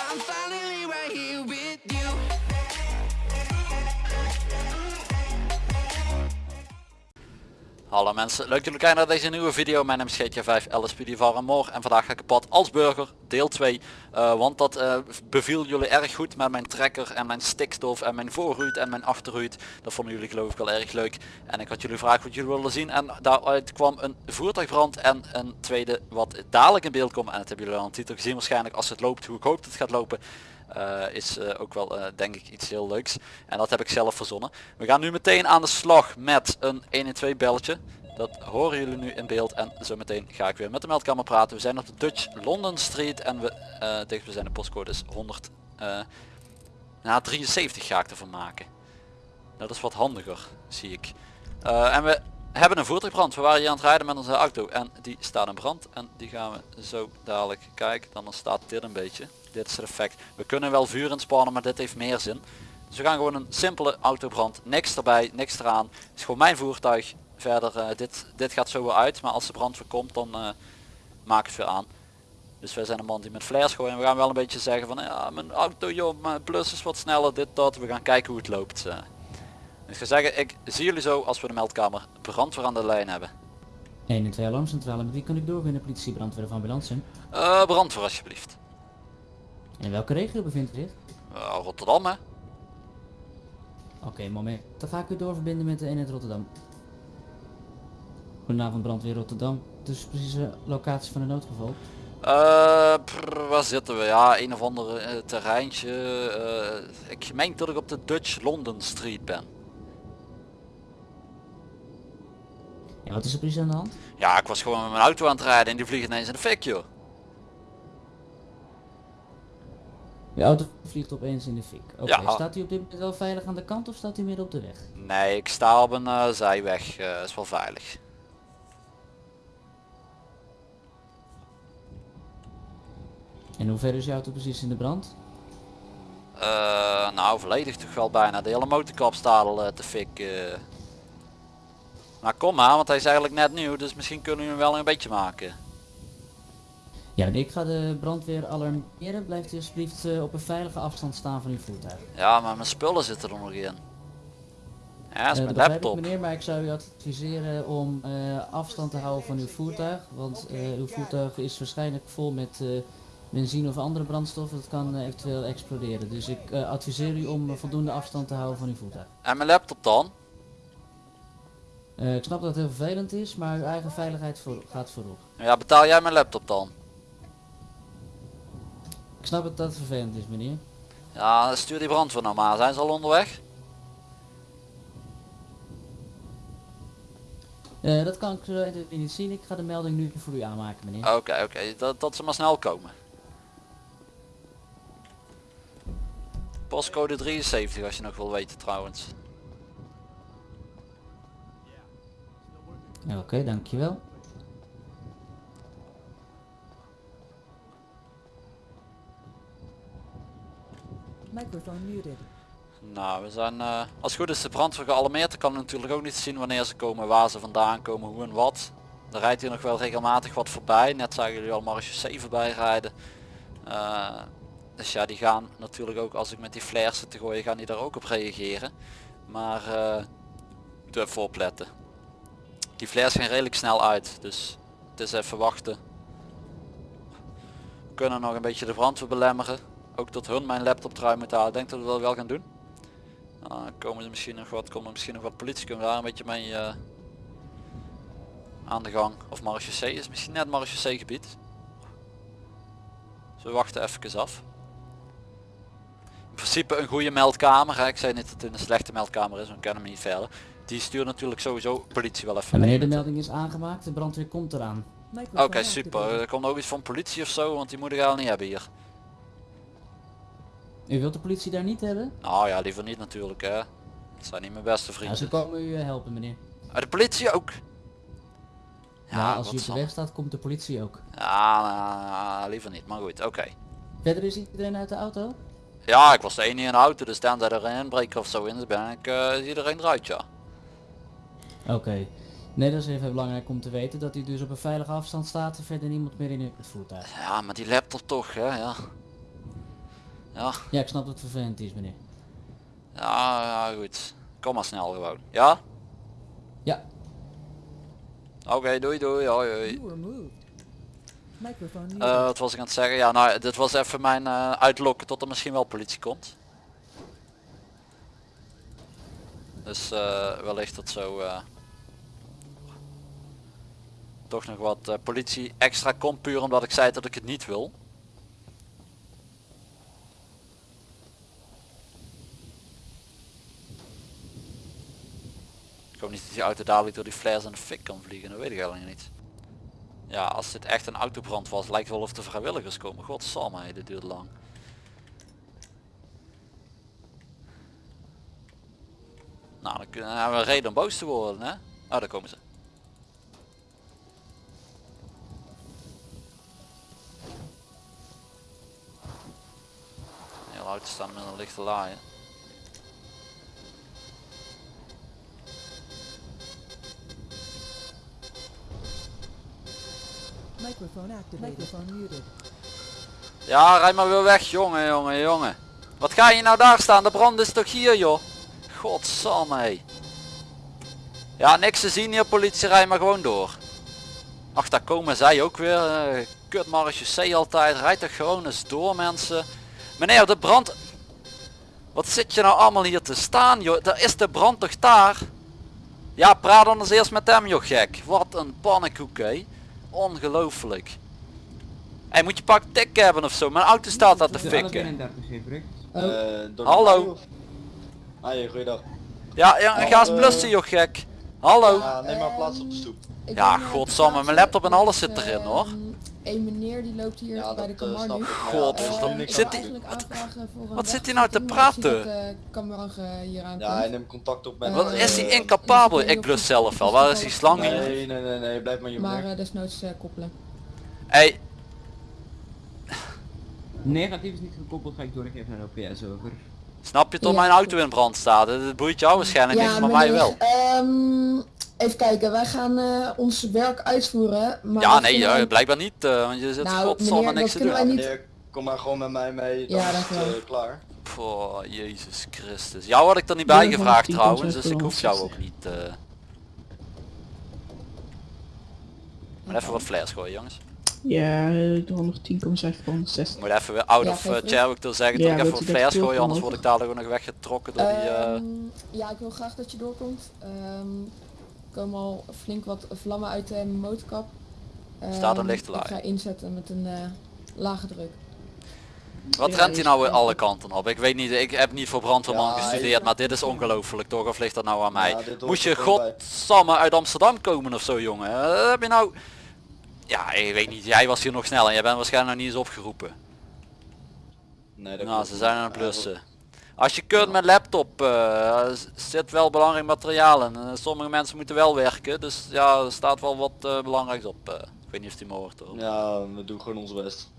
I'm fine. Hallo mensen, leuk dat jullie kijken naar deze nieuwe video. Mijn naam is GTA5 LSPD van Moor en vandaag ga ik op pad als burger, deel 2. Eh, want dat eh, beviel jullie erg goed met mijn trekker en mijn stikstof en mijn voorruit en mijn achterruit. Dat vonden jullie geloof ik wel erg leuk. En ik had jullie gevraagd wat jullie willen zien en daaruit kwam een voertuigbrand en een tweede wat dadelijk in beeld komt. En dat hebben jullie al een titel gezien waarschijnlijk als het loopt hoe ik hoop dat het gaat lopen. Uh, is uh, ook wel uh, denk ik iets heel leuks. En dat heb ik zelf verzonnen. We gaan nu meteen aan de slag met een 112 belletje. Dat horen jullie nu in beeld en zo meteen ga ik weer met de meldkamer praten. We zijn op de Dutch London Street en we dicht we zijn de postcode is 100. na 73 ga ik ervan maken. Dat is wat handiger zie ik. en we hebben een voertuigbrand. We waren hier aan het rijden met onze auto en die staat in brand. En die gaan we zo dadelijk kijken. Dan staat dit een beetje. Dit is het effect. We kunnen wel vuur inspannen, maar dit heeft meer zin. Dus we gaan gewoon een simpele autobrand. Niks erbij, niks eraan. Het is gewoon mijn voertuig. Verder, uh, dit, dit gaat zo weer uit. Maar als de brand voorkomt, dan uh, maak het weer aan. Dus wij zijn een man die met flares gooien. En we gaan wel een beetje zeggen van, ja, mijn auto joh, mijn plus is wat sneller, dit, dat. We gaan kijken hoe het loopt. Uh. Ik ga zeggen, ik zie jullie zo als we de meldkamer brandweer aan de lijn hebben. 1 en 2 alarmcentrale, met wie kan ik doorwinnen? Politie, brandweer of ambulance? Uh, brandweer alsjeblieft. In welke regio bevindt u zich? Uh, Rotterdam hè. Oké, okay, moment. Dan ga ik u doorverbinden met de eenheid Rotterdam. Goedenavond brandweer Rotterdam. Dus precieze locatie van een noodgeval. Uh, prr, waar zitten we? Ja, een of ander uh, terreintje. Uh, ik meen dat ik op de Dutch London Street ben. Ja, wat is er precies aan de hand? Ja, ik was gewoon met mijn auto aan het rijden en die vliegen ineens in de fik joh. Je auto vliegt opeens in de fik. Oké, okay. ja. staat u op dit moment wel veilig aan de kant of staat u midden op de weg? Nee, ik sta op een uh, zijweg. Uh, is wel veilig. En hoe ver is je auto precies in de brand? Uh, nou, volledig toch wel bijna. De hele motorkap staat al te fik. Maar kom maar, want hij is eigenlijk net nieuw, dus misschien kunnen we hem wel een beetje maken. Ja, ik ga de brandweer alarmeren. Blijft u alsjeblieft uh, op een veilige afstand staan van uw voertuig. Ja, maar mijn spullen zitten er nog in. Ja, dat is uh, mijn laptop. Ik, meneer, maar ik zou u adviseren om uh, afstand te houden van uw voertuig. Want uw voertuig is waarschijnlijk vol met benzine of andere brandstoffen. Dat kan eventueel exploderen. Dus ik adviseer u om voldoende afstand te houden van uw voertuig. En mijn laptop dan? Ik snap dat het heel vervelend is, maar uw eigen veiligheid voor, gaat voorop. Ja, betaal jij mijn laptop dan? Ik snap dat het vervelend is meneer. Ja, stuur die brandweer nou maar. Zijn ze al onderweg? Uh, dat kan ik zo niet zien. Ik ga de melding nu voor u aanmaken meneer. Oké, okay, oké. Okay. Dat, dat ze maar snel komen. Postcode 73 als je nog wil weten trouwens. Oké, okay, dankjewel. Microphone muted. Nou, we zijn, uh, als het goed is de brandweer gealarmeerd. Ik kan natuurlijk ook niet zien wanneer ze komen, waar ze vandaan komen, hoe en wat. Er rijdt hier nog wel regelmatig wat voorbij. Net zagen jullie al Marge 7 bij rijden. Uh, dus ja, die gaan natuurlijk ook als ik met die flares zit te gooien, gaan die daar ook op reageren. Maar uh, moet even opletten. Die flares gaan redelijk snel uit, dus het is even wachten. We kunnen nog een beetje de brandweer belemmeren ook tot hun mijn laptop trui moeten halen. Denk dat we dat wel gaan doen. Uh, komen ze misschien nog wat, komt er misschien nog wat politie kunnen daar een beetje mee uh, aan de gang. Of C is misschien net C gebied. Dus we wachten even af. In principe een goede meldkamer. Hè. Ik zei niet dat het een slechte meldkamer is, we kennen hem niet verder. Die stuurt natuurlijk sowieso politie wel even. En wanneer de melding is aangemaakt, de brandweer komt eraan. Oké, okay, super. Er komt ook iets van politie of zo, want die moeten we al niet hebben hier. U wilt de politie daar niet hebben? Nou ja, liever niet natuurlijk hè. Dat zijn niet mijn beste vrienden. Ja, ze komen u eh, helpen meneer. Ah, de politie ook? Ja, als u op de weg staat komt de politie ook. Ja, nou, liever niet, maar goed, oké. Verder is iedereen uit de auto? Ja, ik was de enige in de auto, dus tenzij er een inbreker of zo in is, ben ik uh, iedereen eruit, ja. Oké. Nee, dat is even belangrijk om te weten dat hij dus op een veilige afstand staat en verder niemand meer in het voertuig. Ja, maar die laptop toch, hè, ja. Ja, Ja, ik snap dat het vervelend is meneer. ja, ja goed. Kom maar snel gewoon. Ja? Ja, Oké, doei doei. Hoi hoi. Eh, wat was ik aan het zeggen? Ja, nou, dit was even mijn eh, uitlokken tot er misschien wel politie komt. Dus eh, wellicht dat zo eh, toch nog wat eh, politie extra komt puur omdat ik zei dat ik het niet wil. Ik hoop niet dat die auto dadelijk door die flares en de fik kan vliegen, dat weet ik eigenlijk niet. Ja, als dit echt een autobrand was, lijkt wel of de vrijwilligers komen. Godsamme, dit duurt lang. Nou, dan kunnen we een reden om boos te worden, hè? Oh, daar komen ze. Staan met een lichte laaien. Microphone activated. Microphone muted. Ja, rijd maar weer weg, jongen, jongen, jongen. Wat ga je nou daar staan? De brand is toch hier, joh? Godsamme, hé. Ja, niks te zien hier, politie, rij maar gewoon door. Ach, daar komen zij ook weer. Uh, marechaussee altijd. Rijd toch gewoon eens door, mensen. Meneer, de brand... Wat zit je nou allemaal hier te staan, joh? Daar is de brand toch daar? Ja, praat dan eens eerst met hem, joh, gek. Wat een pannenkoek, hé. Ongelooflijk. Hey, moet je pak tik hebben of zo? Mijn auto staat daar te fikken. 31 heeft Rick. Eh, de Hallo. Hoi, goeiedag. Ja, ja ga eens Eh, blussen joh gek. Hallo. Ja, neem maar plaats op de stoep. Ik Ja, godsamme, mijn laptop en alles zit erin, hoor. Een meneer die loopt hier Ja, bij de dat eh, snap nu. Godverdomme. Eh, ik Zit die- wat zit hij nou te praten? dat, eh, hier aankomt. Ja, hij neemt contact op met... Wat Eh, is hij incapabel? ik blus zelf wel. Waar is die slang hier? Nee, nee, nee, nee, blijf maar hier maar desnoods eh, koppelen. Hey, Negatief is niet gekoppeld, ga ik doorgeven naar de OPS over. snap je toch Ja. mijn auto in brand staat? Het boeit jou waarschijnlijk niet, maar mij wel. Even kijken, wij gaan eh, ons werk uitvoeren. Maar Ja, nee, eh, blijkbaar niet, eh, want je zit Nou, godsamme niks te doen. wij niet- Meneer, kom maar gewoon met mij mee, dan Ja, is het eh, klaar. Oh, Jezus Christus. Jou had ik er niet bij Ja, gevraagd 110 trouwens, dus ik hoef jou 60. ook niet. eh Maar even wat flares gooien jongens. Ja, eh, 110,7 van Ik 60. moet even weer out Ja, of uh, wil zeggen Ja, dat ik even wat flares gooi, anders word ik dadelijk ook nog weggetrokken door die... eh, Ehm, ja, ik wil graag dat je doorkomt. Ehm, komen al flink wat vlammen uit de motorkap. Staat een Ehm, Ik laai. ga inzetten met een eh, lage druk. Wat rent hij nou weer alle kanten op? Ik weet niet, ik heb niet voor brandweerman Ja, gestudeerd, maar dit is ongelooflijk toch? Of ligt dat nou aan mij? Ja, Moest je godsamme uit Amsterdam komen of zo jongen? Heb je nou... Ja, ik weet niet, jij was hier nog snel en jij bent waarschijnlijk nog niet eens opgeroepen. Nee, dat Nou, ze zijn aan het Ja, blussen. Als je kunt met laptop, eh, zit wel belangrijk materiaal in. Eh, sommige mensen moeten wel werken, dus ja, er staat wel wat eh, belangrijks op. ik weet niet of die me hoort hoor. Ja, we doen gewoon ons best.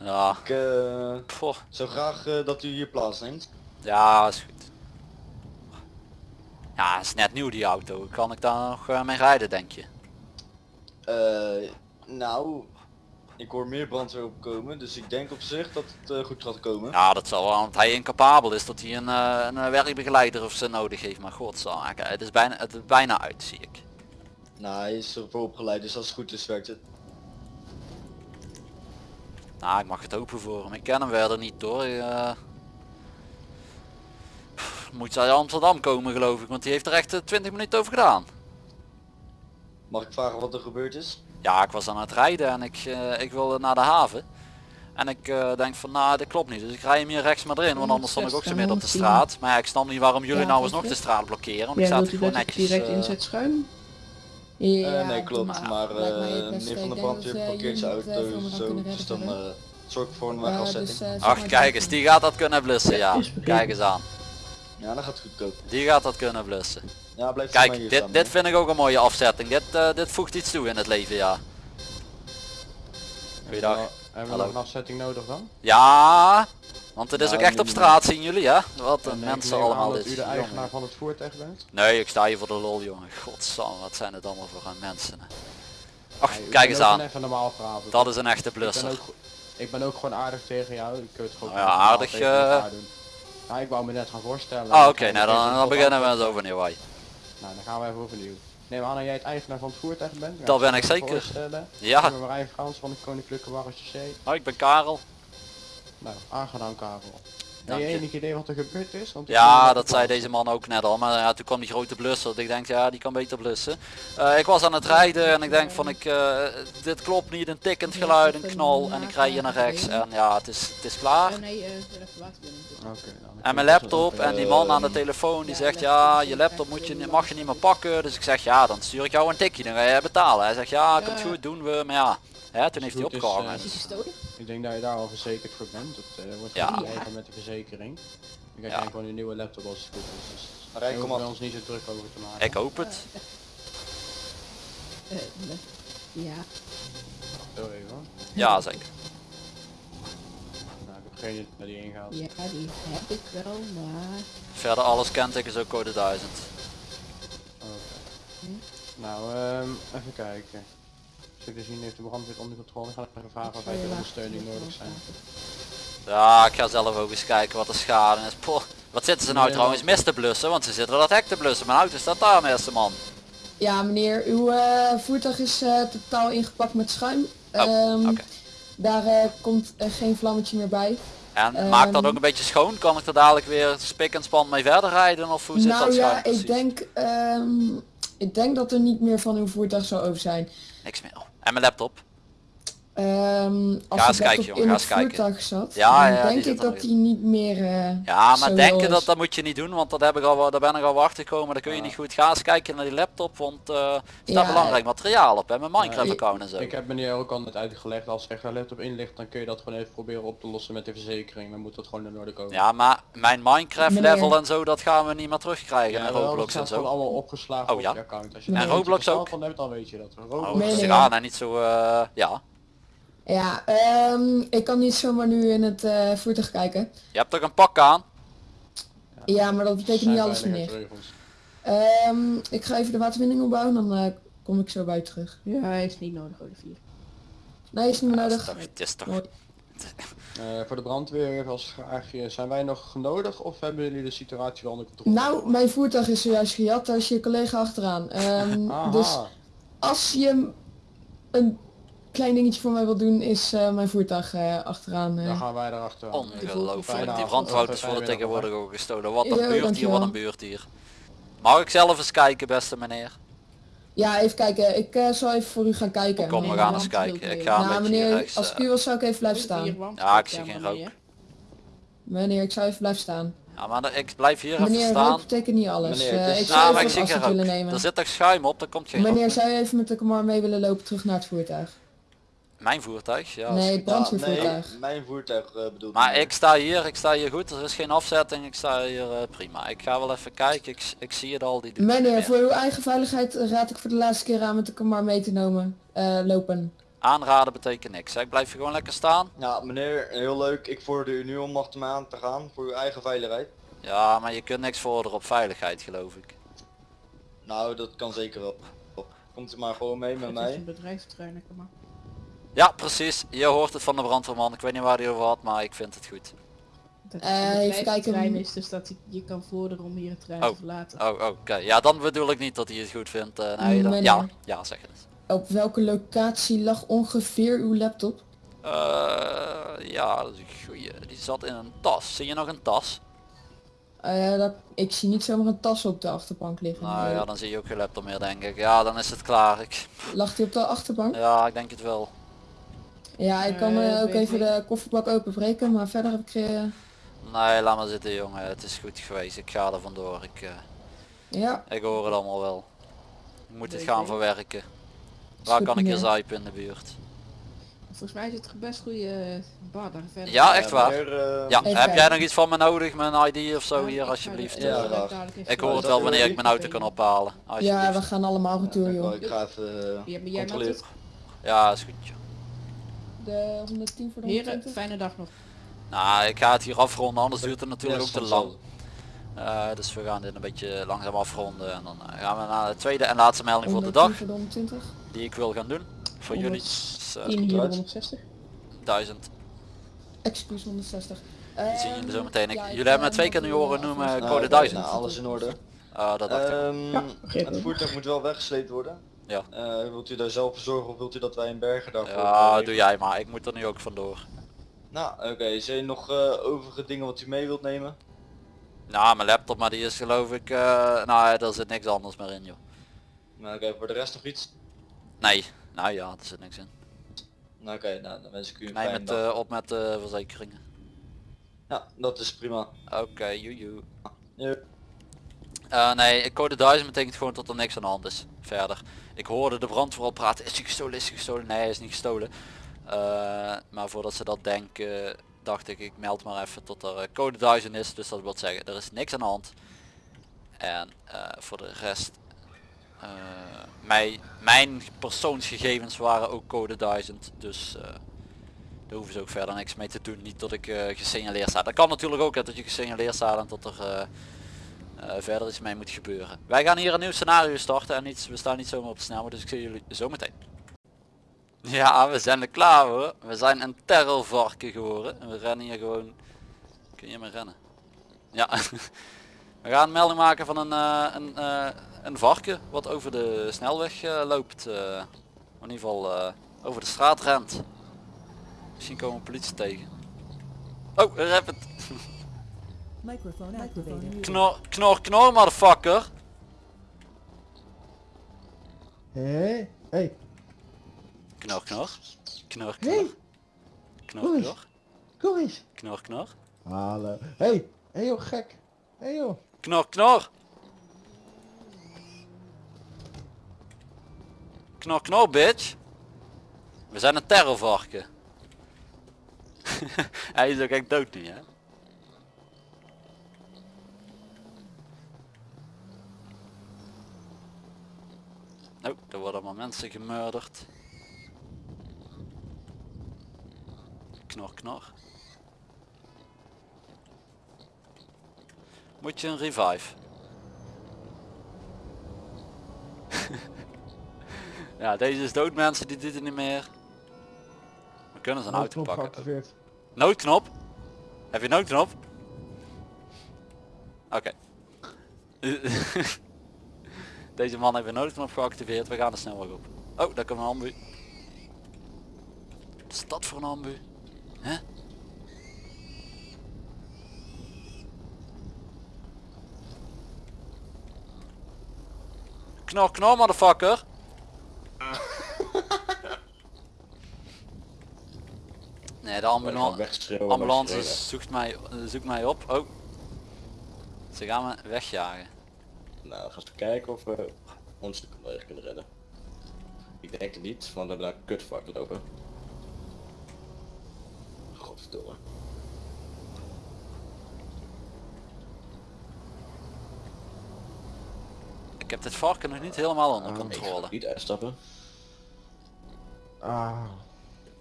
Ja, Ik zou graag dat u hier plaatsneemt. ja is goed. Ja, is net nieuw die auto. Kan ik daar nog mee rijden denk je? Nou, ik hoor meer brandweer opkomen, dus ik denk op zich dat het eh, goed gaat komen. Ja, dat zal wel, want hij incapabel is dat hij een, eh, een eh, werkbegeleider of zo nodig heeft. Maar godzaken, het is bijna, het is bijna uit zie ik. Nou, hij is ervoor opgeleid, dus als het goed is werkt het. Nou, ik mag het hopen voor hem. Ik ken hem verder niet hoor. Pff, Moet uit Amsterdam komen geloof ik, want die heeft er echt eh, 20 minuten over gedaan. Mag ik vragen wat er gebeurd is? Ja, ik was aan het rijden en ik, eh, ik wilde naar de haven. En ik eh, denk van, nou, dit klopt niet. Dus ik rij hem hier rechts maar erin, want anders stond ik ook zo midden op de 110. straat. Maar ja, ik snap niet waarom jullie Ja, nou eens nog de straat blokkeren. Want ik Ja, sta gewoon dat ik netjes... direct eh, inzet schuin? Ja, Eh, nee, klopt. maar. Eh meneer Ik van de denk brandweer dat, eh, blokkeert zijn auto zo, dus dan eh, zorg ik voor een wegafzetting. dus, Ach, kijk dat- eens, die gaat dat kunnen blussen, ja. Kijk eens aan. Ja, dan gaat het goed komen. Die gaat dat kunnen blussen. Ja, blijf Kijk, hier dit, staan, dit vind ik ook een mooie afzetting. Dit, eh, dit voegt iets toe in het leven, ja. Goeiedag. Hebben we Hallo. nog een afzetting nodig dan? Ja, want het is Ja, ook echt op straat, zien jullie, hè? Wat En een mensen aan allemaal dat is. u de Jongen. eigenaar van het voertuig bent? Nee, ik sta hier voor de lol, jongen. Godsam, wat zijn het allemaal voor een mensen. Ach, Nee, kijk eens aan. Even normaal praten. Dat is een echte Ik ben ook, Ik ben ook gewoon aardig tegen jou. Ik kun het gewoon Nou ja, aardig, tegen. Nou, ik wou me net gaan voorstellen. Ah oké, nou dan, dan beginnen we eens overnieuw. Hoi. Nou, dan gaan we even overnieuw. Neem aan dat jij het eigenaar van het voertuig bent. Dat ben ik zeker. Ja, Ik ben Marijn Frans van de Koninklijke Marechaussee. oh, ik ben Karel. Nou, aangenaam Karel. Heb je enig idee wat er gebeurd is? Want Ja, dat zei deze man ook net al, maar ja, toen kwam die grote blusser. Ik denk, ja, die kan beter blussen. Eh, ik was aan het rijden en ik denk van, ik, eh, dit klopt niet, een tikkend geluid, een knal en ik rij hier naar rechts en ja, het is, het is klaar. eh nou, dan En mijn laptop en die man aan de telefoon die zegt ja je laptop moet je, mag je niet meer pakken. Dus ik zeg ja dan stuur ik jou een tikje dan ga je betalen. Hij zegt ja komt goed doen we maar ja. Hè, toen heeft hij opgehangen. eh, Is gestolen? Ik denk dat je daar al verzekerd voor bent. Dat eh, wordt Ja. met de verzekering. Ik heb Ja. gewoon een nieuwe laptop als het goed is. Dus Marijn, daar kom hoeven we op. ons niet zo druk over te maken. Ik hoop het. Eh, ja. Zo even hoor. Ja zeker. Nou, ik heb geen idee waar die ingaat. ja, die heb ik wel, maar... Verder alles kent ik is ook code 1000. Oké. Nou, ehm, even kijken. Zo te zien heeft de brandweer onder controle. Ik ga even vragen of je er later ondersteuning nodig zijn. Ja ik ga zelf ook eens kijken wat de schade is. Poh, wat zitten ze nou Nee, trouwens mis te blussen? Want ze zitten dat hek te blussen. Mijn auto staat daar beste man. Ja meneer, uw eh, voertuig is eh, totaal ingepakt met schuim. Oh, Ehm, oké. Daar eh, komt eh, geen vlammetje meer bij. En Ehm, maakt dat ook een beetje schoon? Kan ik er dadelijk weer spik en span mee verder rijden? Of hoe zit nou dat ja, schuim precies? ik denk, ehm, ik denk dat er niet meer van uw voertuig zou over zijn. Niks meer. Oh, En mijn laptop? Ehm, als Ga kijken, jongen, in ga kijken. voertuig zat, Ja, dan ja, denk ik dat die niet meer eh, Ja, maar denken dat, dat moet je niet doen, want dat heb ik al, daar ben ik al achter gekomen. Dat kun je niet goed. Ga eens kijken naar die laptop, want eh er staat Ja, belangrijk materiaal op, hè, mijn Minecraft Ja, account en zo. Ik heb meneer ook al net uitgelegd, als er een laptop in ligt, dan kun je dat gewoon even proberen op te lossen met de verzekering. Dan moet dat gewoon in orde komen. Ja, maar mijn Minecraft Meneer. level en zo, dat gaan we niet meer terugkrijgen. en Roblox dat en zo. allemaal opgeslagen Oh, op ja? je account. Als je En Roblox ook? Dan hebt dan weet je dat. Oh, Roblox. Ja, nou niet zo, eh, ja. Ja, ehm, ik kan niet zomaar nu in het eh, voertuig kijken. Je hebt toch een pak aan? Ja, maar dat betekent niet alles meneer. veiligheidsregels. Ehm, ik ga even de waterbinding opbouwen, dan eh, kom ik zo bij terug. Ja, hij is niet nodig, Olivier. Nee, is niet meer Ja, nodig. Het is toch, het is toch- Mooi. Eh, voor de brandweer als vraagje, zijn wij nog nodig of hebben jullie de situatie wel onder controle? Nou, mijn voertuig is zojuist gejat, daar is je collega achteraan. Ehm, dus als je een klein dingetje voor mij wil doen, is eh, mijn voertuig eh, achteraan. eh. Dan gaan wij erachter. Ongelooflijk. Fijne Die Fijne worden tegenwoordig ook gestolen. Wat een Ja, buurt hier, wat een buurt hier. Mag ik zelf eens kijken, beste meneer? Ja, even kijken. Ik eh, zal even voor u gaan kijken. Kom, we Nee, gaan eens kijken. ik ga een Nou, meneer, rechts. als ik u wil, zou ik even blijven staan. Ja, ik zie Ja, geen meneer. rook. Meneer, ik zou even blijven staan. Ja, maar ik blijf hier even Meneer, staan. rook betekent niet alles. Meneer, Eh, het ik zou maar ik zie geen afstand willen rook. nemen. Er zit toch schuim op, daar komt geen rook. Meneer, zou je even met de Kamar mee willen lopen terug naar het voertuig? Mijn voertuig, ja. nee, Ja, mijn voertuig bedoel Maar ik sta hier, ik sta hier goed, er is geen afzetting, ik sta hier eh, prima. Ik ga wel even kijken, ik, ik zie het al, die Meneer, meer. voor uw eigen veiligheid raad ik voor de laatste keer aan met de Kamar mee te nemen, eh, lopen. Aanraden betekent niks, hè. ik blijf hier gewoon lekker staan. Ja, meneer, heel leuk. Ik vorder u nu om achter me aan te gaan voor uw eigen veiligheid. Ja, maar je kunt niks vorderen op veiligheid geloof ik. Nou, dat kan zeker wel. Komt u maar gewoon mee met Het is mij. een bedrijfstrein, kom maar. Ja, precies, je hoort het van de brandweerman, ik weet niet waar hij over had, maar ik vind het goed. Dat Eh, het even kijken. is, dus dat je kan vorderen om hier het trein Oh. te verlaten. Oh, oh, oké, ja dan bedoel ik niet dat hij het goed vindt. eh, nee, dan, Meneer. ja, ja, zeg het. Op welke locatie lag ongeveer uw laptop? Eh, ja, dat is een goeie. Die zat in een tas. Zie je nog een tas? Eh, dat, ik zie niet zomaar een tas op de achterbank liggen. Nou Nee. ja, dan zie je ook geen laptop meer denk ik. Ja, dan is het klaar. Ik, Lag die op de achterbank? ja, ik denk het wel. Ja, ik kan Eh, eh, ook even de kofferbak openbreken, maar verder heb ik... eh, Nee, laat maar zitten jongen. Het is goed geweest. Ik ga er vandoor. Ik, eh, ja, ik hoor het allemaal wel. Ik moet het gaan verwerken. Waar kan ik hier zuipen in de buurt? Volgens mij is het een best goede bar daar verder. Ja, echt waar. Ja, heb jij nog iets van me nodig? Mijn ID of zo hier alsjeblieft? Ja, Ik hoor het wel wanneer ik mijn auto kan ophalen. ja, we gaan allemaal retour, joh. ik ga even. Ja, is goed. De 110 voor de Heren, 120? fijne dag nog. Nou, ik ga het hier afronden, anders duurt het natuurlijk Ja, ook te lang. Eh, dus we gaan dit een beetje langzaam afronden en dan eh, gaan we naar de tweede en laatste melding voor de dag 110 voor de 120? die ik wil gaan doen. Voor jullie. Dus, eh, 10 hier 160. 1000. Excuus 160. Die zien jullie zo meteen. Ik, ja, ik, jullie hebben me eh, twee keer nu horen eh, noemen code Nou, 1000. Nou, alles in orde. Ah, dat dacht ik. Ehm, het voertuig moet wel weggesleept worden. Ja. Eh, wilt u daar zelf voor zorgen of wilt u dat wij in Bergen daarvoor... Ja, doe jij maar. Ik moet er nu ook vandoor. Nou, oké. Zijn er nog eh, overige dingen wat u mee wilt nemen? Nou, mijn laptop, maar die is geloof ik... eh nou, daar zit niks anders meer in, joh. Nou, oké. voor de rest nog iets? Nee. Nou ja, er zit niks in. Nou, oké. nou, dan wens ik u een Nee, fijne met, dag. op met de verzekeringen. Ja, dat is prima. Oké, joejoe. Ja. Eh, nee, code 1000 betekent gewoon dat er niks aan de hand is. Verder. Ik hoorde de brandweer al praten. Is hij gestolen? Is hij gestolen? Nee, hij is niet gestolen. Eh, maar voordat ze dat denken, dacht ik, ik meld maar even tot er eh, code 1000 is. Dus dat wil zeggen, er is niks aan de hand. En eh, voor de rest, eh, mijn, mijn persoonsgegevens waren ook code 1000. Dus daar hoeven ze ook verder niks mee te doen. Niet dat ik gesignaleerd sta. Dat kan natuurlijk ook, dat je gesignaleerd staat en dat er verder iets mee moet gebeuren. Wij gaan hier een nieuw scenario starten en iets, we staan niet zomaar op de snelweg, dus ik zie jullie zo meteen. Ja, we zijn er klaar hoor. We zijn een terrorvarken geworden. En we rennen hier gewoon... Kun je maar rennen? Ja. we gaan melding maken van een, eh, een, eh, een varken wat over de snelweg eh, loopt. eh. in ieder geval eh, over de straat rent. Misschien komen politie tegen. Oh, een rapid. Microphone activated. Knor, knor, knor, motherfucker. Hé, hey, Knor, knor. Knor, knor. Hey. Knor, knor. kom eens. Knor, knor. Hallo. Hey, hey joh, gek. Hey joh. Knor, knor. Knor, knor, bitch. We zijn een terrorvarken. Hij is ook echt dood nu, hè? Oh, er worden allemaal mensen gemurderd. Knor, knor. Moet je een revive? ja, deze is dood mensen, die doet het niet meer. We kunnen zijn auto Noodknop pakken. geactiveerd. Noodknop? Heb je noodknop? Oké. Deze man heeft een noodknop geactiveerd. We gaan er snel op. Oh, daar komt een ambu. Wat is dat voor een ambu? Hè? Knor, knor, motherfucker. Nee, de ambulance, ambulance zoekt mij, zoekt mij op. Oh. Ze gaan me wegjagen. Nou, dan gaan we kijken of we ons de collega kunnen redden. Ik denk het niet, want we hebben daar een kutvak lopen. Godverdomme. Ik heb dit varken nog niet helemaal onder Ik controle. ga niet uitstappen. Ah,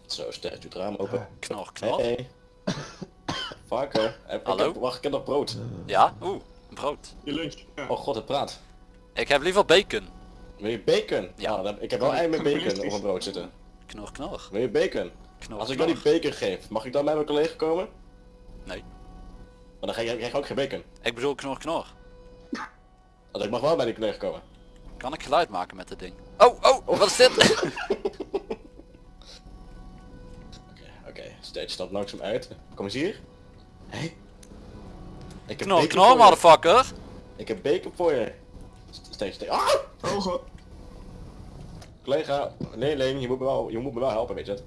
Zo, sterk doet het raam open. Knor, knor. Hey. Varken. Heb, Hallo? Ik heb, wacht, ik heb nog brood. Ja, oeh, brood. Oh god, het praat. Ik heb liever bacon. Wil je bacon? Ja. Nou, dan- ik heb wel ei met bacon op een brood zitten. Knor, knor. Wil je bacon? Knor, Als ik jou knor. die bacon geef, mag ik dan bij mijn collega komen? Nee. Maar dan krijg je krijg je ook geen bacon. Ik bedoel knor, knor. Dus ik mag wel bij die collega komen. Kan ik geluid maken met dit ding? Oh, oh, wat is dit? Oké, steeds stapt langzaam uit. Kom eens hier. Hé. Ik heb je. motherfucker. Ik heb bacon voor je. Steeds, steeds. Ah! Oh god. Collega, nee Leen, je moet me wel, je moet me wel helpen, weet je het.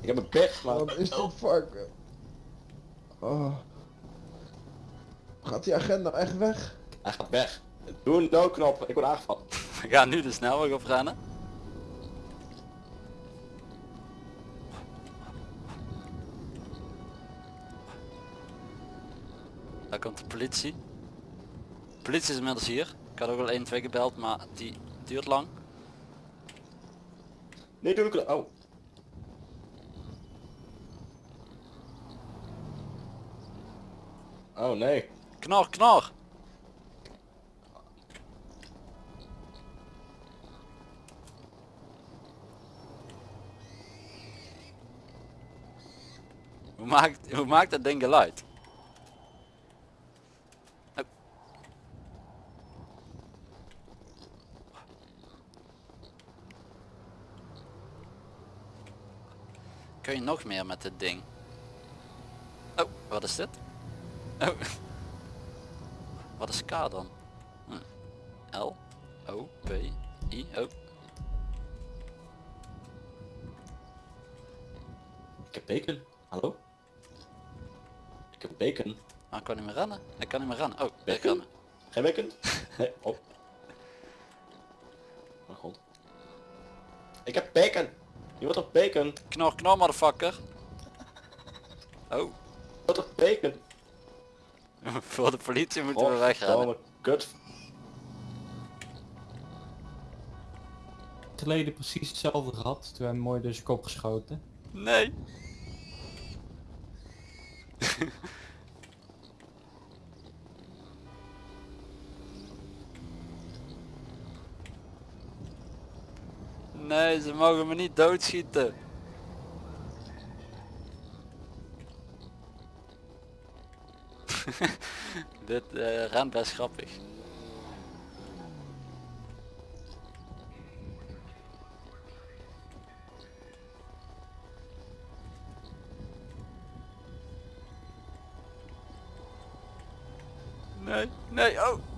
ik heb een pech, maar... wat is dit varken? Oh. Gaat die agent nou echt weg? Hij gaat weg. Doe een noodknop, ik word aangevallen. We gaan nu de snelweg op rennen. Komt de politie. De politie is inmiddels hier. Ik had ook al 1 2 gebeld, maar die duurt lang. Nee, doe ik Oh. Oh nee. Knor, knor! Hoe maakt, hoe maakt dat ding geluid? Nog meer met dit ding? Oh, wat is dit? Oh. Wat is K dan? Hm. L, O, P, I, O. Ik heb bacon. Hallo? Ik heb bacon. Ah, ik kan niet meer rennen. Ik kan niet meer rennen. Oh, ik Bacon? rennen. Geen bacon? Nee, op. Mijn god. Ik heb bacon. Je wordt op bacon. Knor, knor, motherfucker. Oh, Je wordt op bacon. voor de politie moeten we wegrennen. Godverdomme, Kut. geleden precies hetzelfde gehad. Toen hebben we mooi door zijn kop geschoten. Nee. Nee, ze mogen me niet doodschieten. Dit eh rent best grappig. Nee, nee, oh.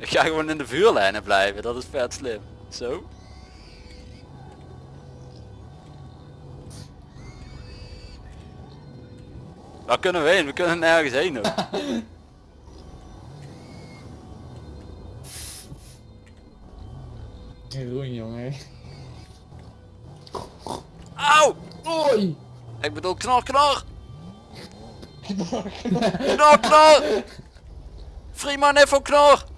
Ik ga gewoon in de vuurlijnen blijven, dat is vet slim. Zo. Waar kunnen we heen? We kunnen nergens heen ook. Groen jongen. Auw! Oei! Ik bedoel knor knor! knor knor! Freeman even knor!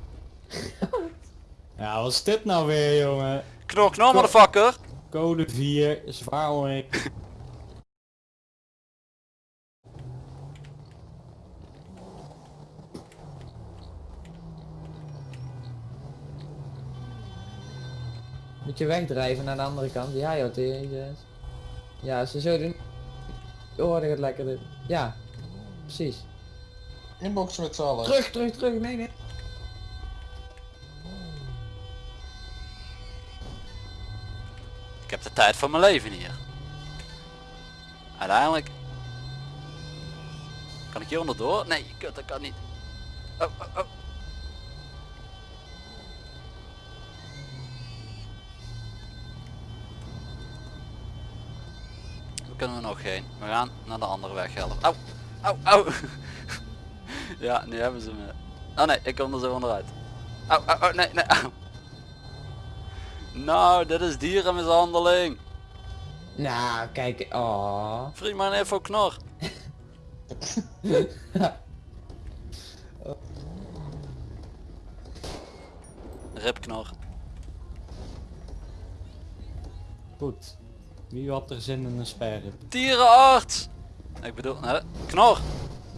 Ja, wat is dit nou weer jongen? Knor knor motherfucker! Code 4, zwaar onrik. Moet je wegdrijven naar de andere kant? Ja joh, jezus. Ja, ze zo doen. Hoor ik het lekker doen. Ja, precies. Inboxen met z'n allen. Terug, terug, terug. Nee, nee. Van mijn leven hier. Uiteindelijk. Kan ik hier onderdoor? Nee, kut, dat kan niet. Oh, oh, oh. Waar kunnen we nog heen? We gaan naar de andere weg helpen. Au, au, au. ja, nu hebben ze me. Oh nee, ik kom er zo onderuit. Au, au, au, nee, nee, au. Nou, dit is dierenmishandeling. Nou, kijk. Oh. Freeman even knor. Rip knor. Goed. Wie had er zin in een sperrip? Dierenarts! Ik bedoel, hè? knor.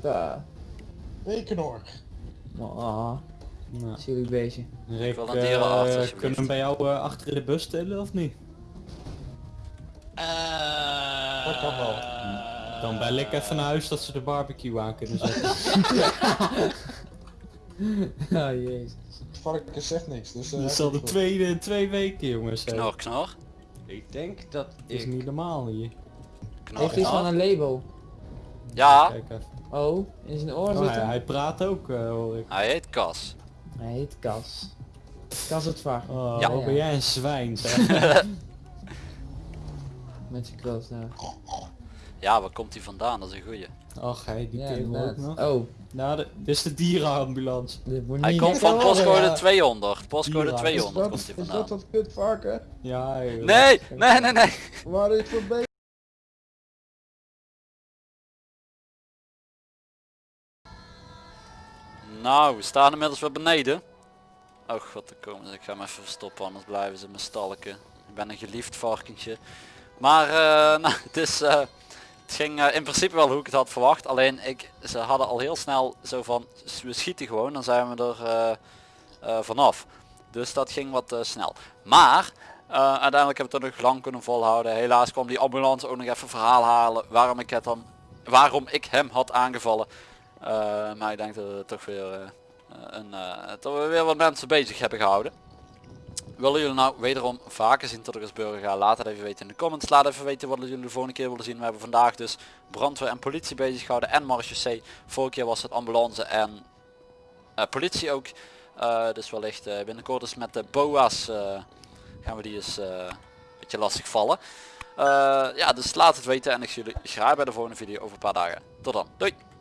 Daar. Bekenor. Oh. Nou, Zielig beestje. Rick, eh, alsjeblieft. kunnen we bij jou eh, achter in de bus tillen of niet? Dat kan wel. Dan bel ik even naar huis dat ze de barbecue aan kunnen zetten. Oh jezus. Varken zegt niks, dus... eh, Dat is al de tweede in twee weken jongens. hè. Knor, knor. Ik denk dat Het is ik... niet normaal hier. Knor, Heeft iets van een label? Ja, Kijk even. Oh, in zijn oor Oh, zit hij, hem. hij praat ook eh, hoor ik. hij heet Cas. Hij heet Kas. Kas het var. Oh, Ja. ben jij een zwijn zeg. Met zijn kroos daar. Ja, waar komt hij vandaan? Dat is een goeie. Ach hij, die Ja, kerel ook nog. Oh, Nou, de- dit is de dierenambulance. Hij komt van postcode ja. 200. Postcode Dierenarts. 200 dat, komt hij is vandaan. dat dat kut varken? Ja, joh. Nee, nee, nee, nee. Waar is voor Nou, we staan inmiddels weer beneden. Oh god, er komen ze. Ik ga hem even verstoppen, anders blijven ze me stalken. Ik ben een geliefd varkentje. Maar eh, nou, het, is, eh, het ging eh, in principe wel hoe ik het had verwacht. Alleen ik, ze hadden al heel snel zo van, "S- we schieten gewoon, dan zijn we er vanaf. Dus dat ging wat snel. Maar uiteindelijk heb ik het nog lang kunnen volhouden. Helaas kwam die ambulance ook nog even verhaal halen waarom ik, het dan, waarom ik hem had aangevallen. Eh, maar ik denk dat we toch weer, eh, een, eh, dat we weer wat mensen bezig hebben gehouden. Willen jullie nou wederom vaker zien tot ik als burger ga? Laat het even weten in de comments. Laat even weten wat jullie de volgende keer willen zien. We hebben vandaag dus brandweer en politie bezig gehouden en C. Vorige keer was het ambulance en politie ook. Dus wellicht eh, binnenkort eens met de BOA's gaan we die eens een beetje lastig vallen. Ja, dus laat het weten en ik zie jullie graag bij de volgende video over een paar dagen. Tot dan. Doei!